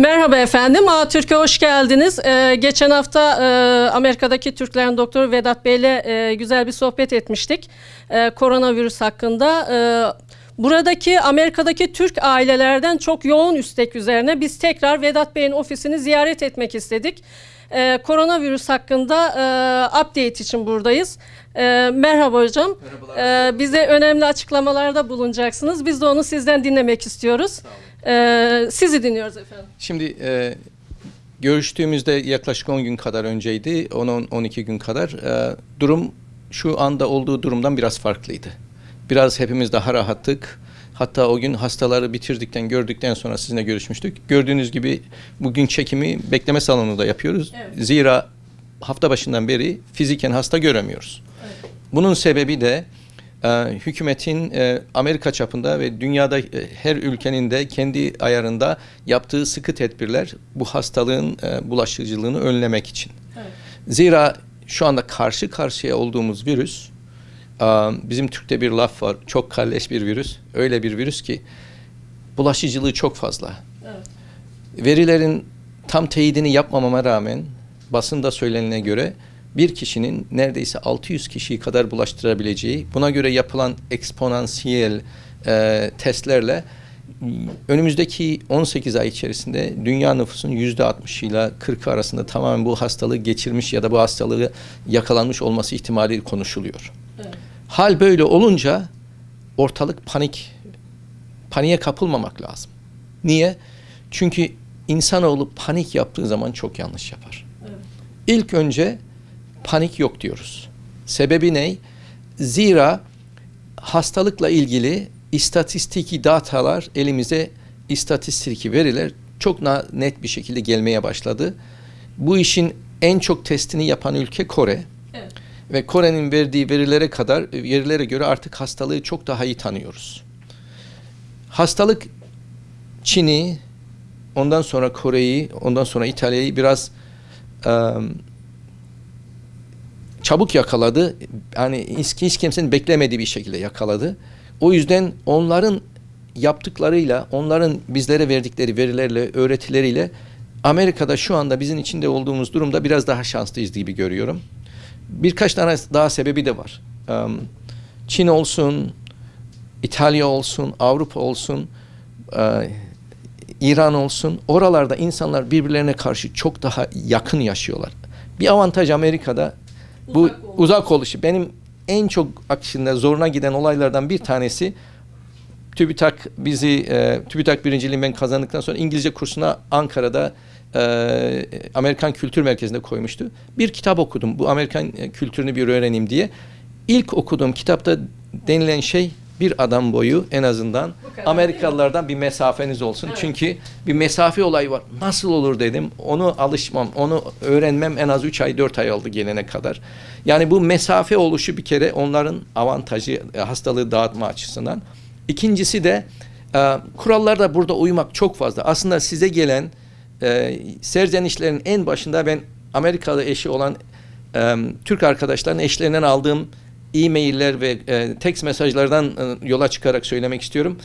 Merhaba efendim, Türkiye hoş geldiniz. Ee, geçen hafta e, Amerika'daki Türklerin doktoru Vedat Bey ile e, güzel bir sohbet etmiştik. E, koronavirüs hakkında. E, buradaki Amerika'daki Türk ailelerden çok yoğun istek üzerine biz tekrar Vedat Bey'in ofisini ziyaret etmek istedik. E, koronavirüs hakkında e, update için buradayız. E, merhaba hocam. E, bize önemli açıklamalarda bulunacaksınız. Biz de onu sizden dinlemek istiyoruz. E, sizi dinliyoruz efendim. Şimdi e, görüştüğümüzde yaklaşık 10 gün kadar önceydi, 10-12 gün kadar. E, durum şu anda olduğu durumdan biraz farklıydı. Biraz hepimiz daha rahattık. Hatta o gün hastaları bitirdikten, gördükten sonra sizinle görüşmüştük. Gördüğünüz gibi bugün çekimi bekleme salonunda yapıyoruz. Evet. Zira hafta başından beri fiziken hasta göremiyoruz. Bunun sebebi de e, hükümetin e, Amerika çapında ve dünyada e, her ülkenin de kendi ayarında yaptığı sıkı tedbirler bu hastalığın e, bulaşıcılığını önlemek için. Evet. Zira şu anda karşı karşıya olduğumuz virüs, bizim Türk'te bir laf var, çok kalleş bir virüs. Öyle bir virüs ki bulaşıcılığı çok fazla. Evet. Verilerin tam teyidini yapmamama rağmen basında söylenene göre bir kişinin neredeyse 600 kişiyi kadar bulaştırabileceği, buna göre yapılan eksponansiyel e, testlerle önümüzdeki 18 ay içerisinde dünya nüfusunun %60 ile 40 arasında tamamen bu hastalığı geçirmiş ya da bu hastalığı yakalanmış olması ihtimali konuşuluyor. Evet. Hal böyle olunca ortalık panik, paniğe kapılmamak lazım. Niye? Çünkü insanoğlu panik yaptığı zaman çok yanlış yapar. Evet. İlk önce panik yok diyoruz. Sebebi ne? Zira hastalıkla ilgili istatistiki datalar elimize istatistiki veriler çok net bir şekilde gelmeye başladı. Bu işin en çok testini yapan ülke Kore. Evet. Ve Kore'nin verdiği verilere kadar verilere göre artık hastalığı çok daha iyi tanıyoruz. Hastalık Çin'i, ondan sonra Kore'yi, ondan sonra İtalya'yı biraz em, çabuk yakaladı. Yani hiç, hiç kimsenin beklemediği bir şekilde yakaladı. O yüzden onların yaptıklarıyla, onların bizlere verdikleri verilerle, öğretileriyle Amerika'da şu anda bizim içinde olduğumuz durumda biraz daha şanslıyız gibi görüyorum. Birkaç tane daha sebebi de var. Çin olsun, İtalya olsun, Avrupa olsun, e, İran olsun. Oralarda insanlar birbirlerine karşı çok daha yakın yaşıyorlar. Bir avantaj Amerika'da bu Uzak oluşu. uzak oluşu. Benim en çok aksinde zoruna giden olaylardan bir tanesi TÜBİTAK bizi e, TÜBİTAK birinciliğini ben kazandıktan sonra İngilizce kursuna Ankara'da e, Amerikan Kültür Merkezi'nde koymuştu. Bir kitap okudum. Bu Amerikan e, kültürünü bir öğreneyim diye. İlk okuduğum kitapta denilen şey bir adam boyu en azından Amerikalılardan bir mesafeniz olsun. Evet. Çünkü bir mesafe olayı var. Nasıl olur dedim. Onu alışmam, onu öğrenmem en az 3 ay 4 ay oldu gelene kadar. Yani bu mesafe oluşu bir kere onların avantajı e, hastalığı dağıtma açısından. İkincisi de e, kurallarda burada uymak çok fazla. Aslında size gelen e, serzenişlerin en başında ben Amerikalı eşi olan e, Türk arkadaşların eşlerinden aldığım e-mailler ve e, text mesajlardan e, yola çıkarak söylemek istiyorum.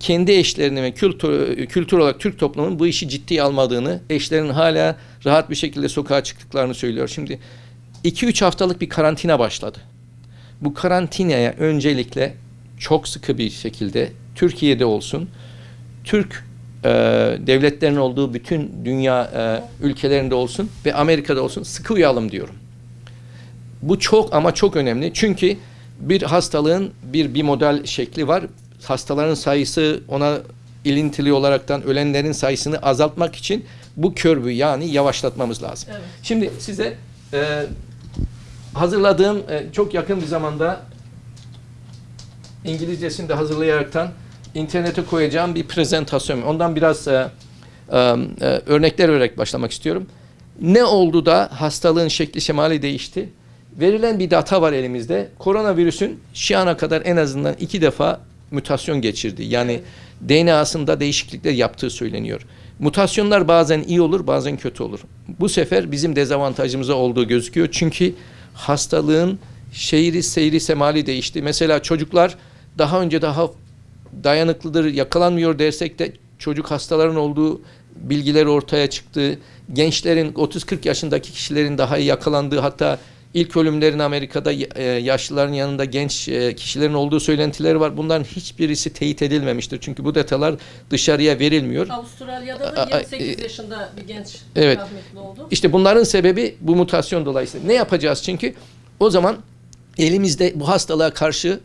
Kendi eşlerini ve kültür, kültür olarak Türk toplumunun bu işi ciddiye almadığını, eşlerinin hala rahat bir şekilde sokağa çıktıklarını söylüyor. Şimdi 2-3 haftalık bir karantina başladı. Bu karantinaya öncelikle çok sıkı bir şekilde Türkiye'de olsun, Türk e, devletlerin olduğu bütün dünya e, ülkelerinde olsun ve Amerika'da olsun sıkı uyalım diyorum. Bu çok ama çok önemli. Çünkü bir hastalığın bir bir model şekli var. Hastaların sayısı ona ilintili olaraktan ölenlerin sayısını azaltmak için bu körbü yani yavaşlatmamız lazım. Evet. Şimdi size e, hazırladığım e, çok yakın bir zamanda İngilizcesini de hazırlayaraktan internete koyacağım bir prezentasyon. Ondan biraz e, e, e, örnekler vererek başlamak istiyorum. Ne oldu da hastalığın şekli şemali değişti? Verilen bir data var elimizde. Koronavirüsün şu ana kadar en azından iki defa mutasyon geçirdi. Yani DNA'sında değişiklikler yaptığı söyleniyor. Mutasyonlar bazen iyi olur, bazen kötü olur. Bu sefer bizim dezavantajımıza olduğu gözüküyor. Çünkü hastalığın şehri, seyri, semali değişti. Mesela çocuklar daha önce daha dayanıklıdır, yakalanmıyor dersek de çocuk hastaların olduğu bilgiler ortaya çıktı. Gençlerin 30-40 yaşındaki kişilerin daha iyi yakalandığı hatta ilk ölümlerin Amerika'da e, yaşlıların yanında genç e, kişilerin olduğu söylentileri var. Bunların hiçbirisi teyit edilmemiştir. Çünkü bu detaylar dışarıya verilmiyor. Avustralya'da da 28 e, yaşında bir genç evet. rahmetli oldu. İşte bunların sebebi bu mutasyon dolayısıyla. Ne yapacağız çünkü? O zaman elimizde bu hastalığa karşı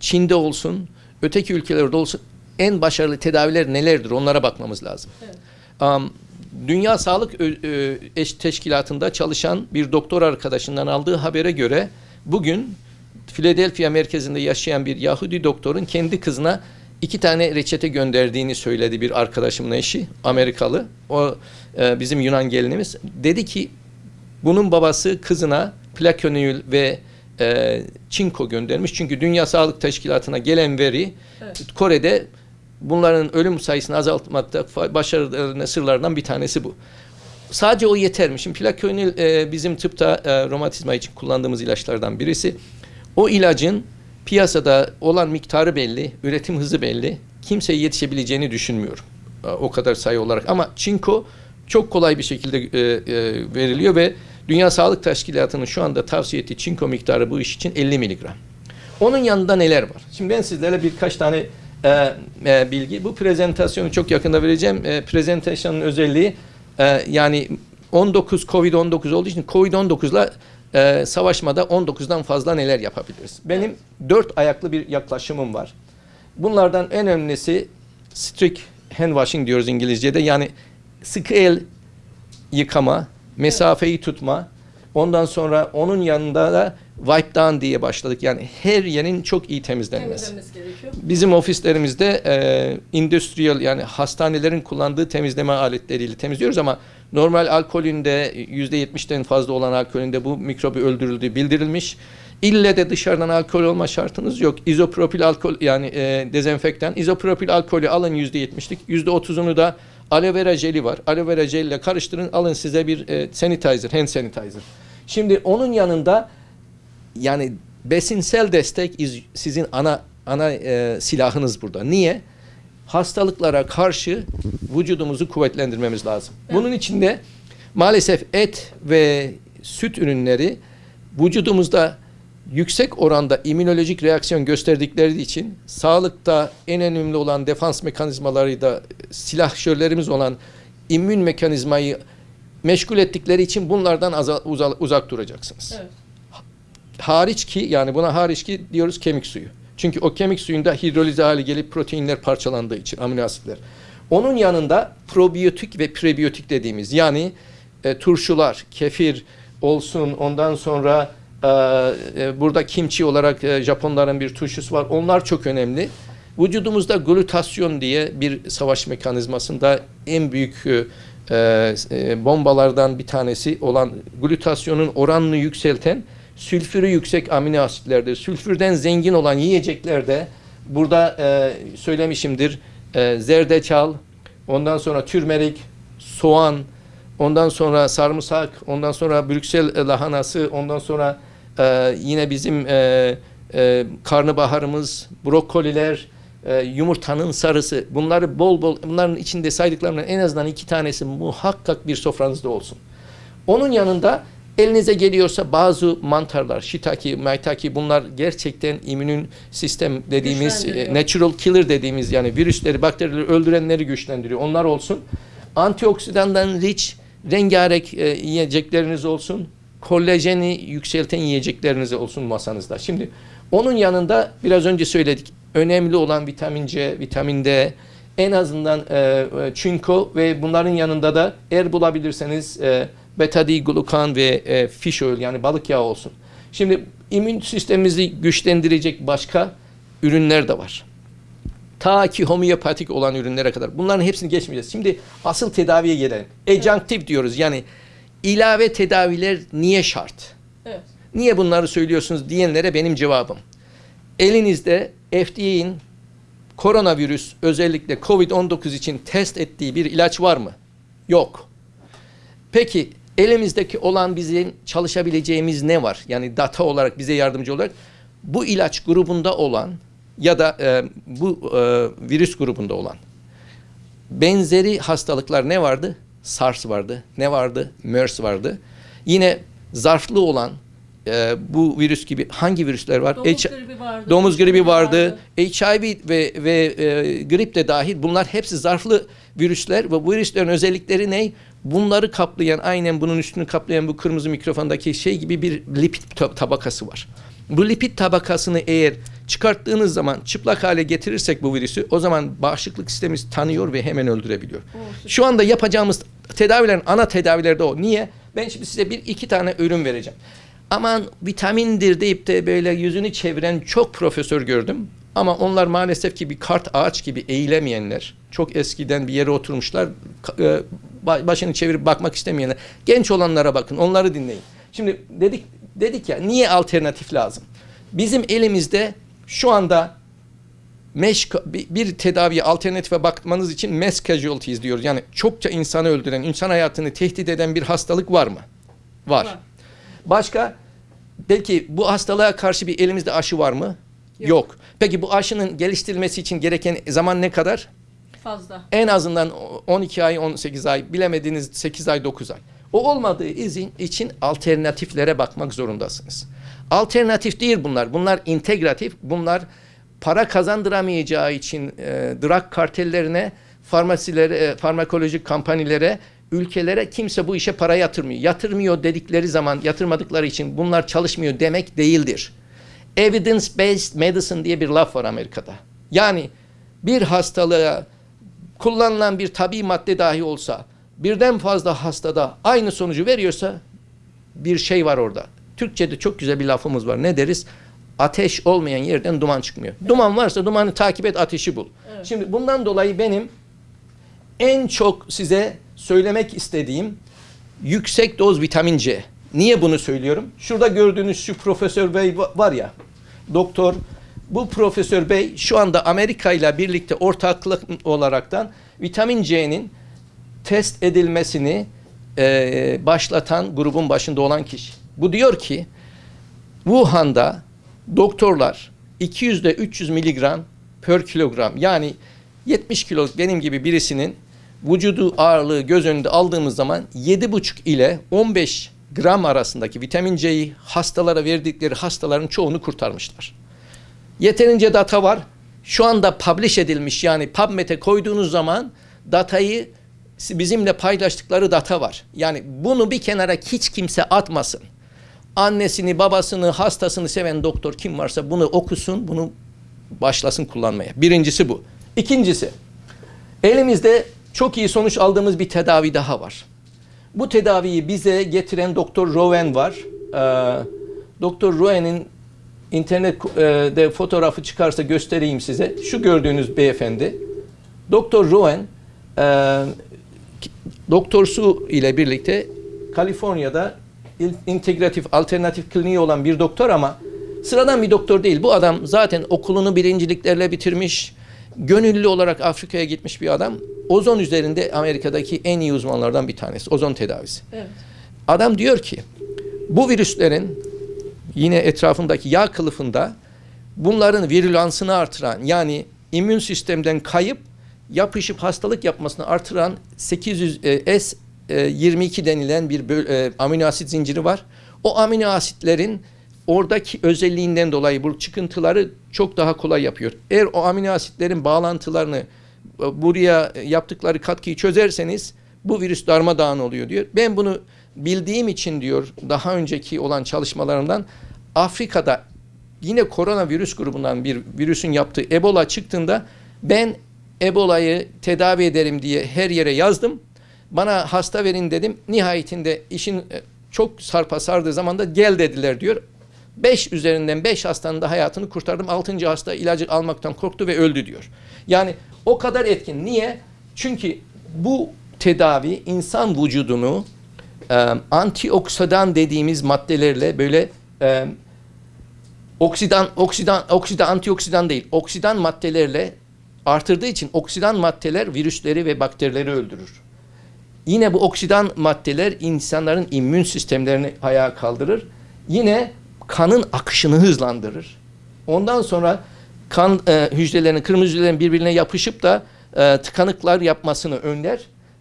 Çin'de olsun, öteki ülkelerde olsun en başarılı tedaviler nelerdir onlara bakmamız lazım. Evet. Am, Dünya Sağlık Eş Teşkilatı'nda çalışan bir doktor arkadaşından aldığı habere göre bugün Philadelphia merkezinde yaşayan bir Yahudi doktorun kendi kızına iki tane reçete gönderdiğini söyledi bir arkadaşımın eşi Amerikalı. O e, bizim Yunan gelinimiz. Dedi ki bunun babası kızına plakonül ve e, çinko göndermiş. Çünkü Dünya Sağlık Teşkilatı'na gelen veri Evet. Kore'de bunların ölüm sayısını azaltmakta başarılı sırlardan bir tanesi bu. Sadece o yeter mi? Şimdi plakonil e, bizim tıpta e, romatizma için kullandığımız ilaçlardan birisi. O ilacın piyasada olan miktarı belli, üretim hızı belli. Kimseye yetişebileceğini düşünmüyorum. E, o kadar sayı olarak. Ama çinko çok kolay bir şekilde e, e, veriliyor ve Dünya Sağlık Teşkilatı'nın şu anda tavsiye ettiği çinko miktarı bu iş için 50 miligram. Onun yanında neler var? Şimdi ben sizlere birkaç tane e, e, bilgi. Bu prezentasyonu çok yakında vereceğim. E, prezentasyonun özelliği e, yani 19 Covid-19 olduğu için Covid-19'la e, savaşmada 19'dan fazla neler yapabiliriz? Benim dört ayaklı bir yaklaşımım var. Bunlardan en önemlisi strict hand washing diyoruz İngilizce'de. Yani sıkı el yıkama, mesafeyi tutma. Ondan sonra onun yanında da wipe down diye başladık. Yani her yerin çok iyi temizlenmesi. Bizim ofislerimizde e, industrial yani hastanelerin kullandığı temizleme aletleriyle temizliyoruz ama normal alkolünde %70'den fazla olan alkolünde bu mikrobu öldürüldüğü bildirilmiş. İlle de dışarıdan alkol olma şartınız yok. İzopropil alkol yani e, dezenfektan. İzopropil alkolü alın %70'lik. %30'unu da aloe vera jeli var. Aloe vera jeliyle karıştırın. Alın size bir e, sanitizer, hand sanitizer. Şimdi onun yanında yani besinsel destek iz- sizin ana ana e, silahınız burada. Niye? Hastalıklara karşı vücudumuzu kuvvetlendirmemiz lazım. Bunun için de maalesef et ve süt ürünleri vücudumuzda yüksek oranda immünolojik reaksiyon gösterdikleri için sağlıkta en önemli olan defans mekanizmaları da silahşörlerimiz olan immün mekanizmayı meşgul ettikleri için bunlardan uzak duracaksınız Evet. hariç ki yani buna hariç ki diyoruz kemik suyu. Çünkü o kemik suyunda hidrolize hali gelip proteinler parçalandığı için amino asitler. Onun yanında probiyotik ve prebiyotik dediğimiz yani e, turşular, kefir olsun ondan sonra burada kimchi olarak e, Japonların bir turşusu var. Onlar çok önemli. Vücudumuzda glutasyon diye bir savaş mekanizmasında en büyük e, e, bombalardan bir tanesi olan glutasyonun oranını yükselten sülfürü yüksek amino asitlerdir. Sülfürden zengin olan yiyeceklerde burada e, söylemişimdir e, zerdeçal, ondan sonra türmerik, soğan, ondan sonra sarımsak, ondan sonra Brüksel lahanası, ondan sonra e, yine bizim e, e, karnabaharımız, brokoliler, e, yumurtanın sarısı bunları bol bol bunların içinde saydıklarımdan en azından iki tanesi muhakkak bir sofranızda olsun. Onun yanında elinize geliyorsa bazı mantarlar, shiitake, maitake bunlar gerçekten immün sistem dediğimiz e, natural killer dediğimiz yani virüsleri, bakterileri öldürenleri güçlendiriyor. Onlar olsun. Antioksidandan rich rengarenk e, yiyecekleriniz olsun. Kolajeni yükselten yiyecekleriniz olsun masanızda. Şimdi onun yanında biraz önce söyledik. Önemli olan vitamin C, vitamin D, en azından e, e, çinko ve bunların yanında da eğer bulabilirseniz e, beta glukan ve e, fish oil yani balık yağı olsun. Şimdi immün sistemimizi güçlendirecek başka ürünler de var. Ta ki homeopatik olan ürünlere kadar. Bunların hepsini geçmeyeceğiz. Şimdi asıl tedaviye gelelim. Adjunctive diyoruz. Yani ilave tedaviler niye şart? Evet. Niye bunları söylüyorsunuz diyenlere benim cevabım. Elinizde FDA'in koronavirüs özellikle COVID-19 için test ettiği bir ilaç var mı? Yok. Peki elimizdeki olan bizim çalışabileceğimiz ne var? Yani data olarak bize yardımcı olarak bu ilaç grubunda olan ya da e, bu e, virüs grubunda olan benzeri hastalıklar ne vardı? SARS vardı. Ne vardı? MERS vardı. Yine zarflı olan e, bu virüs gibi hangi virüsler var? Domuz H- gribi vardı. Domuz gribi vardı. HIV ve ve e, grip de dahil. Bunlar hepsi zarflı virüsler ve bu virüslerin özellikleri ne? Bunları kaplayan, aynen bunun üstünü kaplayan bu kırmızı mikrofondaki şey gibi bir lipid tab- tabakası var. Bu lipid tabakasını eğer çıkarttığınız zaman çıplak hale getirirsek bu virüsü o zaman bağışıklık sistemimiz tanıyor ve hemen öldürebiliyor. Şu anda yapacağımız tedavilerin ana tedavileri de o. Niye? Ben şimdi size bir iki tane ürün vereceğim. Aman vitamindir deyip de böyle yüzünü çeviren çok profesör gördüm. Ama onlar maalesef ki bir kart ağaç gibi eğilemeyenler. Çok eskiden bir yere oturmuşlar. e, ba- Başını çevirip bakmak istemeyenler. Genç olanlara bakın, onları dinleyin. Şimdi dedik dedik ya niye alternatif lazım? Bizim elimizde şu anda bir, bir tedaviye alternatife bakmanız için mass casualties diyoruz. Yani çokça insanı öldüren, insan hayatını tehdit eden bir hastalık var mı? Var. Var. Başka belki bu hastalığa karşı bir elimizde aşı var mı? Yok. Yok. Peki bu aşının geliştirilmesi için gereken zaman ne kadar? Fazla. En azından 12 ay, 18 ay, bilemediğiniz 8 ay, 9 ay. O olmadığı izin için alternatiflere bakmak zorundasınız. Alternatif değil bunlar. Bunlar integratif. Bunlar para kazandıramayacağı için e, drug kartellerine, farmasilere, e, farmakolojik kampanyalara, ülkelere kimse bu işe para yatırmıyor. Yatırmıyor dedikleri zaman yatırmadıkları için bunlar çalışmıyor demek değildir. Evidence based medicine diye bir laf var Amerika'da. Yani bir hastalığa kullanılan bir tabi madde dahi olsa birden fazla hastada aynı sonucu veriyorsa bir şey var orada. Türkçe'de çok güzel bir lafımız var. Ne deriz? Ateş olmayan yerden duman çıkmıyor. Duman varsa dumanı takip et, ateşi bul. Evet. Şimdi bundan dolayı benim en çok size söylemek istediğim yüksek doz vitamin C. Niye bunu söylüyorum? Şurada gördüğünüz şu Profesör Bey va- var ya, doktor. Bu Profesör Bey şu anda Amerika ile birlikte ortaklık olaraktan vitamin C'nin test edilmesini e, başlatan grubun başında olan kişi. Bu diyor ki Wuhan'da doktorlar 200 ile 300 miligram per kilogram yani 70 kilo benim gibi birisinin vücudu ağırlığı göz önünde aldığımız zaman 7,5 ile 15 gram arasındaki vitamin C'yi hastalara verdikleri hastaların çoğunu kurtarmışlar. Yeterince data var. Şu anda publish edilmiş yani PubMed'e koyduğunuz zaman datayı bizimle paylaştıkları data var. Yani bunu bir kenara hiç kimse atmasın. Annesini, babasını, hastasını seven doktor kim varsa bunu okusun, bunu başlasın kullanmaya. Birincisi bu. İkincisi, elimizde çok iyi sonuç aldığımız bir tedavi daha var. Bu tedaviyi bize getiren Doktor Rowan var. Ee, Doktor Rowan'in internette fotoğrafı çıkarsa göstereyim size. Şu gördüğünüz beyefendi. Doktor Rowan e, Doktor Su ile birlikte Kaliforniya'da integratif alternatif kliniği olan bir doktor ama sıradan bir doktor değil. Bu adam zaten okulunu birinciliklerle bitirmiş. Gönüllü olarak Afrika'ya gitmiş bir adam. Ozon üzerinde Amerika'daki en iyi uzmanlardan bir tanesi. Ozon tedavisi. Evet. Adam diyor ki bu virüslerin yine etrafındaki yağ kılıfında bunların virülansını artıran yani immün sistemden kayıp yapışıp hastalık yapmasını artıran 800 e, S e, 22 denilen bir e, amino asit zinciri var. O amino asitlerin oradaki özelliğinden dolayı bu çıkıntıları çok daha kolay yapıyor. Eğer o amino asitlerin bağlantılarını e, buraya yaptıkları katkıyı çözerseniz bu virüs darmadağın oluyor diyor. Ben bunu bildiğim için diyor daha önceki olan çalışmalarımdan Afrika'da yine koronavirüs grubundan bir virüsün yaptığı Ebola çıktığında ben Ebola'yı tedavi ederim diye her yere yazdım. Bana hasta verin dedim. Nihayetinde işin e, çok sarpa sardığı zaman da gel dediler diyor. 5 üzerinden 5 hastanın da hayatını kurtardım. 6. hasta ilacı almaktan korktu ve öldü diyor. Yani o kadar etkin. Niye? Çünkü bu tedavi insan vücudunu e, antioksidan dediğimiz maddelerle böyle e, oksidan oksidan oksidan antioksidan değil oksidan maddelerle artırdığı için oksidan maddeler virüsleri ve bakterileri öldürür. Yine bu oksidan maddeler insanların immün sistemlerini ayağa kaldırır. Yine kanın akışını hızlandırır. Ondan sonra kan e, hücrelerinin, kırmızı hücrelerin birbirine yapışıp da e, tıkanıklar yapmasını önler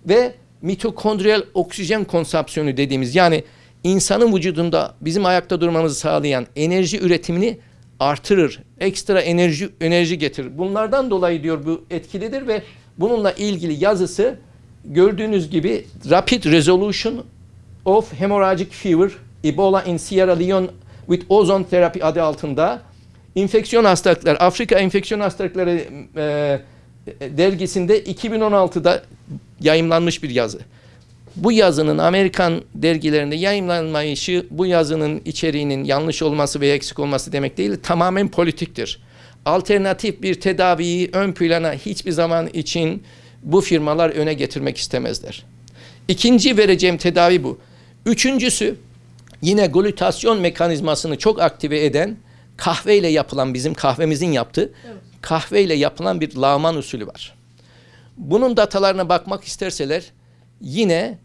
ve mitokondriyal oksijen konsapsiyonu dediğimiz yani insanın vücudunda bizim ayakta durmamızı sağlayan enerji üretimini artırır. Ekstra enerji enerji getirir. Bunlardan dolayı diyor bu etkilidir ve bununla ilgili yazısı gördüğünüz gibi Rapid Resolution of Hemorrhagic Fever Ebola in Sierra Leone with Ozone Therapy adı altında infeksiyon hastalıklar, Afrika enfeksiyon hastalıkları e, dergisinde 2016'da yayımlanmış bir yazı. Bu yazının Amerikan dergilerinde yayınlanmayışı bu yazının içeriğinin yanlış olması veya eksik olması demek değil, tamamen politiktir. Alternatif bir tedaviyi ön plana hiçbir zaman için bu firmalar öne getirmek istemezler. İkinci vereceğim tedavi bu. Üçüncüsü yine glutasyon mekanizmasını çok aktive eden kahveyle yapılan bizim kahvemizin yaptığı kahveyle yapılan bir lağman usulü var. Bunun datalarına bakmak isterseler yine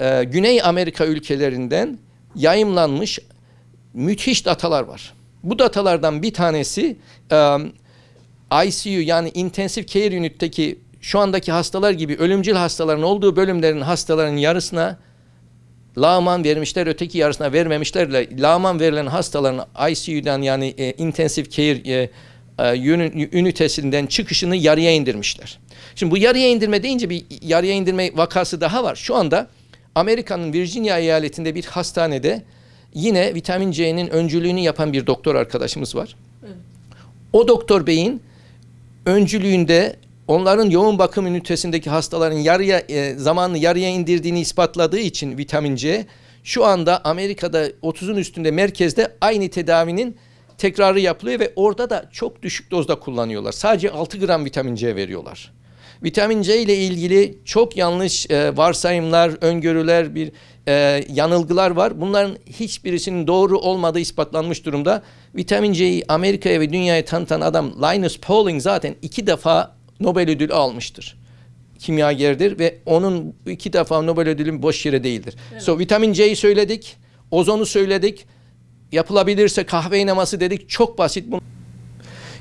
e, Güney Amerika ülkelerinden yayımlanmış müthiş datalar var. Bu datalardan bir tanesi e, ICU yani Intensive Care Unit'teki şu andaki hastalar gibi ölümcül hastaların olduğu bölümlerin hastaların yarısına lağman vermişler, öteki yarısına vermemişlerle lağman verilen hastaların ICU'dan yani e, Intensive Care e, e, ünitesinden çıkışını yarıya indirmişler. Şimdi bu yarıya indirme deyince bir yarıya indirme vakası daha var. Şu anda Amerika'nın Virginia eyaletinde bir hastanede yine vitamin C'nin öncülüğünü yapan bir doktor arkadaşımız var. Evet. O doktor beyin öncülüğünde onların yoğun bakım ünitesindeki hastaların yarıya e, zamanını yarıya indirdiğini ispatladığı için vitamin C şu anda Amerika'da 30'un üstünde merkezde aynı tedavinin tekrarı yapılıyor ve orada da çok düşük dozda kullanıyorlar. Sadece 6 gram vitamin C veriyorlar. Vitamin C ile ilgili çok yanlış e, varsayımlar, öngörüler, bir e, yanılgılar var. Bunların hiçbirisinin doğru olmadığı ispatlanmış durumda. Vitamin C'yi Amerika'ya ve dünyaya tanıtan adam Linus Pauling zaten iki defa Nobel ödülü almıştır. Kimyagerdir ve onun iki defa Nobel ödülü boş yere değildir. Evet. So vitamin C'yi söyledik, ozonu söyledik, yapılabilirse kahve eneması dedik. Çok basit bu.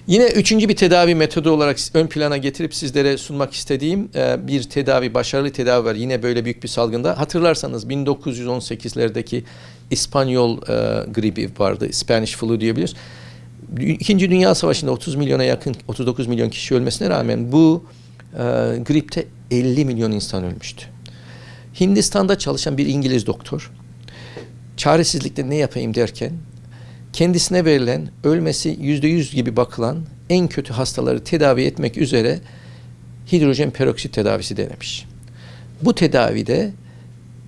Yine üçüncü bir tedavi metodu olarak ön plana getirip sizlere sunmak istediğim e, bir tedavi, başarılı tedavi var. Yine böyle büyük bir salgında. Hatırlarsanız 1918'lerdeki İspanyol e, gribi vardı. Spanish flu diyebiliriz. İkinci Dünya Savaşı'nda 30 milyona yakın, 39 milyon kişi ölmesine rağmen bu e, gripte 50 milyon insan ölmüştü. Hindistan'da çalışan bir İngiliz doktor çaresizlikte ne yapayım derken kendisine verilen ölmesi yüzde yüz gibi bakılan en kötü hastaları tedavi etmek üzere hidrojen peroksit tedavisi denemiş. Bu tedavide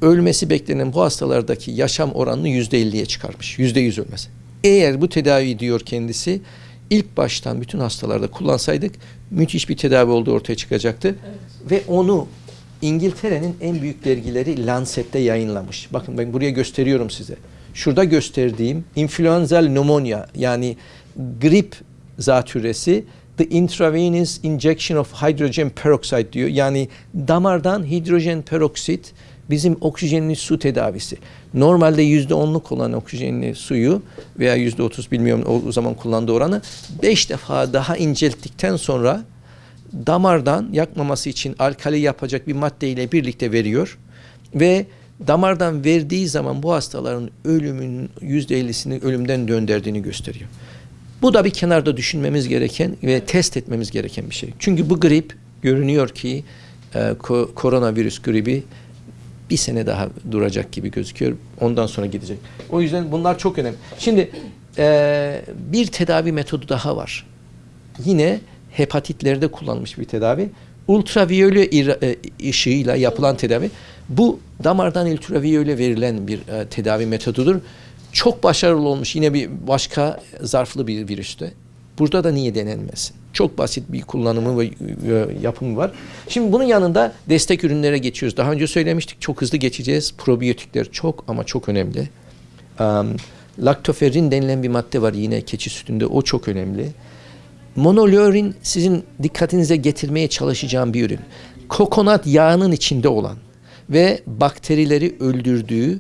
ölmesi beklenen bu hastalardaki yaşam oranını yüzde elliye çıkarmış. Yüzde yüz ölmesi. Eğer bu tedavi diyor kendisi ilk baştan bütün hastalarda kullansaydık müthiş bir tedavi olduğu ortaya çıkacaktı. Evet. Ve onu İngiltere'nin en büyük dergileri Lancet'te yayınlamış. Bakın ben buraya gösteriyorum size. Şurada gösterdiğim influenzal pneumonia yani grip zatürresi the intravenous injection of hydrogen peroxide diyor. Yani damardan hidrojen peroksit bizim oksijenli su tedavisi. Normalde yüzde onluk olan oksijenli suyu veya yüzde otuz bilmiyorum o, zaman kullandığı oranı beş defa daha incelttikten sonra damardan yakmaması için alkali yapacak bir maddeyle birlikte veriyor ve damardan verdiği zaman bu hastaların ölümün yüzde ellisini ölümden döndürdüğünü gösteriyor. Bu da bir kenarda düşünmemiz gereken ve test etmemiz gereken bir şey. Çünkü bu grip görünüyor ki e, ko- koronavirüs gribi bir sene daha duracak gibi gözüküyor. Ondan sonra gidecek. O yüzden bunlar çok önemli. Şimdi e, bir tedavi metodu daha var. Yine hepatitlerde kullanılmış bir tedavi. Ultraviyole e, ışığıyla yapılan tedavi. Bu damardan ultraviyole verilen bir e, tedavi metodudur. Çok başarılı olmuş yine bir başka zarflı bir virüste. Burada da niye denenmesin? Çok basit bir kullanımı ve yapımı var. Şimdi bunun yanında destek ürünlere geçiyoruz. Daha önce söylemiştik çok hızlı geçeceğiz. Probiyotikler çok ama çok önemli. Um, laktoferin denilen bir madde var yine keçi sütünde. O çok önemli. Monolörin sizin dikkatinize getirmeye çalışacağım bir ürün. Kokonat yağının içinde olan ve bakterileri öldürdüğü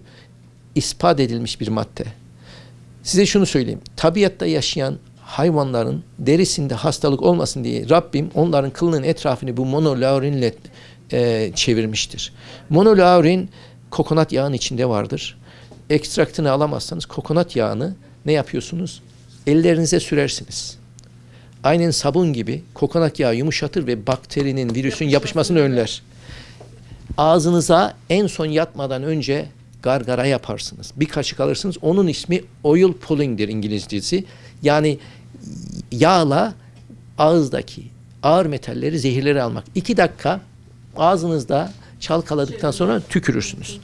ispat edilmiş bir madde. Size şunu söyleyeyim. Tabiatta yaşayan hayvanların derisinde hastalık olmasın diye Rabbim onların kılının etrafını bu monolaurinle e, çevirmiştir. Monolaurin kokonat yağının içinde vardır. Ekstraktını alamazsanız kokonat yağını ne yapıyorsunuz? Ellerinize sürersiniz. Aynen sabun gibi kokonat yağı yumuşatır ve bakterinin, virüsün yapışmasını önler. Ağzınıza en son yatmadan önce gargara yaparsınız. Bir kaşık alırsınız. Onun ismi oil pulling'dir İngilizcesi. Yani yağla ağızdaki ağır metalleri, zehirleri almak. İki dakika ağzınızda çalkaladıktan sonra tükürürsünüz.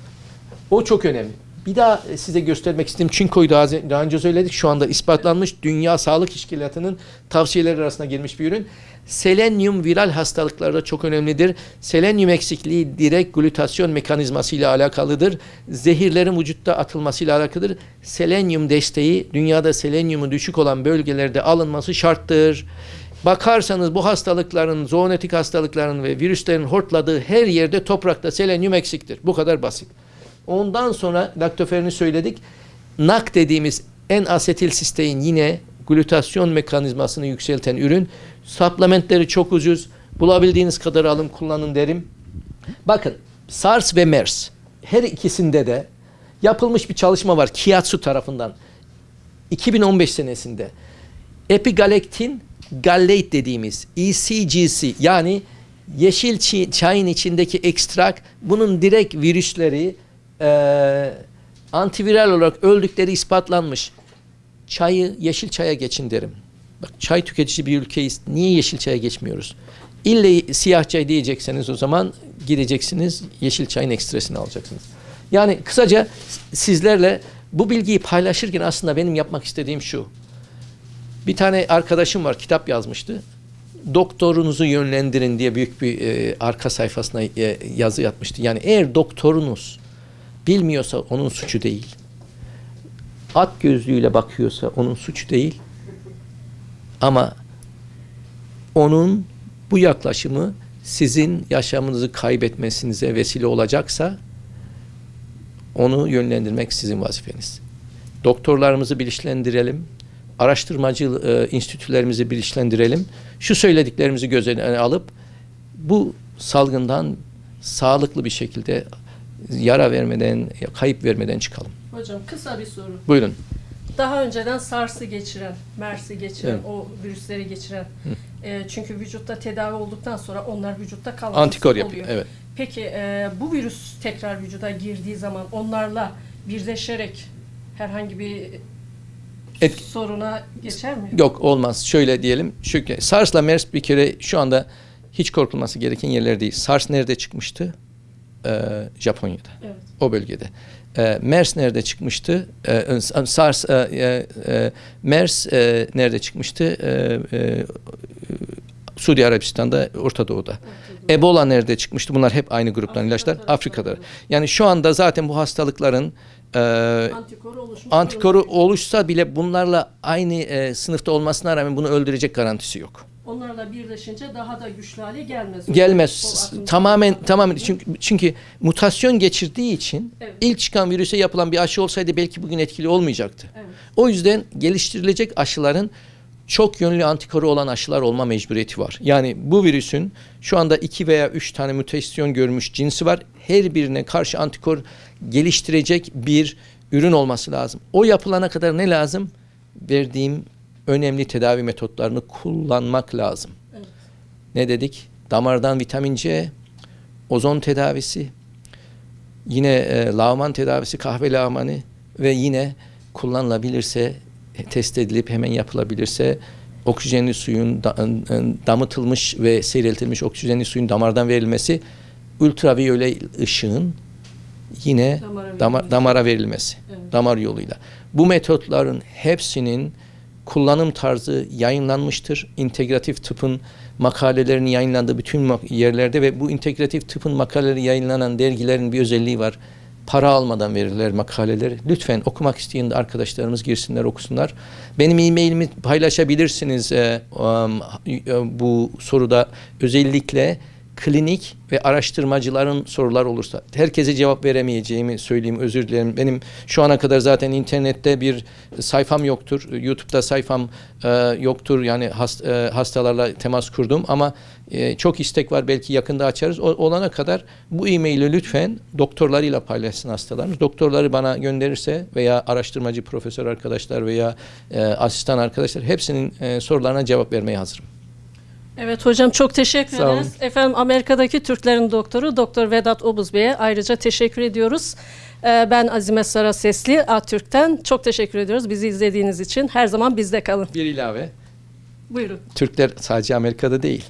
O çok önemli. Bir daha size göstermek istedim. Çinko'yu daha, daha önce söyledik. Şu anda ispatlanmış Dünya Sağlık Teşkilatı'nın tavsiyeleri arasına girmiş bir ürün. Selenyum viral hastalıklarda çok önemlidir. Selenyum eksikliği direkt glutasyon mekanizması ile alakalıdır. Zehirlerin vücutta atılmasıyla alakalıdır. Selenyum desteği dünyada selenyumu düşük olan bölgelerde alınması şarttır. Bakarsanız bu hastalıkların, zoonotik hastalıkların ve virüslerin hortladığı her yerde toprakta selenyum eksiktir. Bu kadar basit. Ondan sonra laktoferini söyledik. NAK dediğimiz en asetil sistein yine glutasyon mekanizmasını yükselten ürün. Supplementleri çok ucuz. Bulabildiğiniz kadar alın kullanın derim. Bakın SARS ve MERS her ikisinde de yapılmış bir çalışma var Kiatsu tarafından. 2015 senesinde epigalektin gallate dediğimiz ECGC yani yeşil çayın içindeki ekstrak bunun direkt virüsleri e, antiviral olarak öldükleri ispatlanmış. Çayı yeşil çaya geçin derim. Bak çay tüketici bir ülkeyiz. Niye yeşil çaya geçmiyoruz? İlle siyah çay diyecekseniz o zaman gideceksiniz yeşil çayın ekstresini alacaksınız. Yani kısaca sizlerle bu bilgiyi paylaşırken aslında benim yapmak istediğim şu. Bir tane arkadaşım var kitap yazmıştı. Doktorunuzu yönlendirin diye büyük bir e, arka sayfasına e, yazı yapmıştı. Yani eğer doktorunuz bilmiyorsa onun suçu değil. At gözlüğüyle bakıyorsa onun suçu değil. Ama onun bu yaklaşımı sizin yaşamınızı kaybetmesinize vesile olacaksa onu yönlendirmek sizin vazifeniz. Doktorlarımızı bilinçlendirelim. Araştırmacı e, enstitülerimizi bilinçlendirelim. Şu söylediklerimizi göz önüne alıp bu salgından sağlıklı bir şekilde yara vermeden, kayıp vermeden çıkalım. Hocam kısa bir soru. Buyurun. Daha önceden SARS'ı geçiren, MERS'i geçiren, Evet. o virüsleri geçiren. e, çünkü vücutta tedavi olduktan sonra onlar vücutta kalması Antikor oluyor. yapıyor. Evet. Peki e, bu virüs tekrar vücuda girdiği zaman onlarla birleşerek herhangi bir Et- soruna geçer mi? Yok olmaz. Şöyle diyelim. Çünkü SARS'la MERS bir kere şu anda hiç korkulması gereken yerler değil. SARS nerede çıkmıştı? Ee, Japonya'da. Evet. O bölgede. Ee, MERS nerede çıkmıştı? Ee, SARS, e, e, e, MERS e, nerede çıkmıştı? Ee, e, Suudi Arabistan'da, Orta Doğu'da. Ebola nerede çıkmıştı? Bunlar hep aynı gruptan ilaçlar. Afrika'da. Yani şu anda zaten bu hastalıkların e, Antikor oluşmuş. antikoru oluşsa bile bunlarla aynı e, sınıfta olmasına rağmen bunu öldürecek garantisi yok. Onlarla birleşince daha da güçlü hale gelmez. Gelmez. Tamamen tamamen çünkü çünkü mutasyon geçirdiği için Evet. ilk çıkan virüse yapılan bir aşı olsaydı belki bugün etkili olmayacaktı. Evet. O yüzden geliştirilecek aşıların çok yönlü antikoru olan aşılar olma mecburiyeti var. Yani bu virüsün şu anda iki veya üç tane mutasyon görmüş cinsi var. Her birine karşı antikor geliştirecek bir ürün olması lazım. O yapılana kadar ne lazım? Verdiğim önemli tedavi metotlarını kullanmak lazım. Evet. Ne dedik? Damardan vitamin C, ozon tedavisi, yine e, lağman tedavisi, kahve lağmanı ve yine kullanılabilirse, e, test edilip hemen yapılabilirse oksijenli suyun da- e, damıtılmış ve seyreltilmiş oksijenli suyun damardan verilmesi, ultraviyole ışığın yine Damara damara verilmesi, Evet. damar yoluyla. Bu metotların hepsinin kullanım tarzı yayınlanmıştır. İntegratif tıpın makalelerinin yayınlandığı bütün yerlerde ve bu integratif tıpın makaleleri yayınlanan dergilerin bir özelliği var. Para almadan verirler makaleleri. Lütfen okumak isteyen arkadaşlarımız girsinler okusunlar. Benim e-mailimi paylaşabilirsiniz e, um, e, bu soruda. Özellikle klinik ve araştırmacıların sorular olursa herkese cevap veremeyeceğimi söyleyeyim özür dilerim. Benim şu ana kadar zaten internette bir sayfam yoktur. YouTube'da sayfam e, yoktur. Yani hast, e, hastalarla temas kurdum ama e, çok istek var. Belki yakında açarız. O, olana kadar bu e-maili lütfen doktorlarıyla paylaşsın hastalarımız. Doktorları bana gönderirse veya araştırmacı profesör arkadaşlar veya e, asistan arkadaşlar hepsinin e, sorularına cevap vermeye hazırım. Evet hocam çok teşekkür ederiz. Efendim Amerika'daki Türklerin doktoru Doktor Vedat Obuz Bey'e ayrıca teşekkür ediyoruz. Ee, Ben Azime Sara Sesli Atürk'ten çok teşekkür ediyoruz bizi izlediğiniz için. Her zaman bizde kalın. Bir ilave. Buyurun. Türkler sadece Amerika'da değil.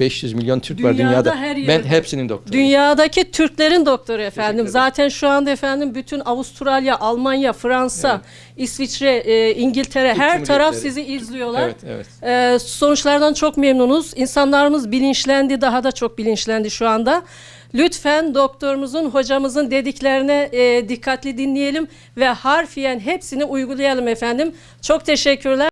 500 milyon Türk var Dünyada dünyada. her ben yerde. hepsinin doktoru. Dünyadaki Türklerin doktoru efendim. Zaten şu anda efendim bütün Avustralya, Almanya, Fransa, İsviçre, e, İngiltere Türk her taraf sizi izliyorlar. Evet, evet. Ee, sonuçlardan çok memnunuz. İnsanlarımız bilinçlendi, daha da çok bilinçlendi şu anda. Lütfen doktorumuzun, hocamızın dediklerine e, dikkatli dinleyelim ve harfiyen hepsini uygulayalım efendim. Çok teşekkürler.